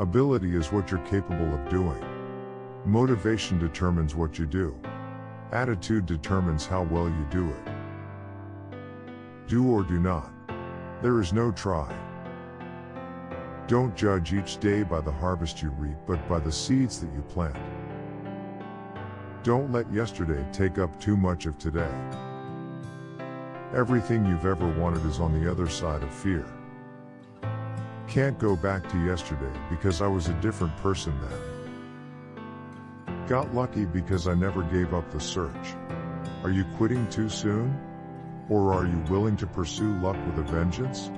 Ability is what you're capable of doing. Motivation determines what you do. Attitude determines how well you do it. Do or do not. There is no try. Don't judge each day by the harvest you reap but by the seeds that you plant. Don't let yesterday take up too much of today. Everything you've ever wanted is on the other side of fear. Can't go back to yesterday because I was a different person then. Got lucky because I never gave up the search. Are you quitting too soon? Or are you willing to pursue luck with a vengeance?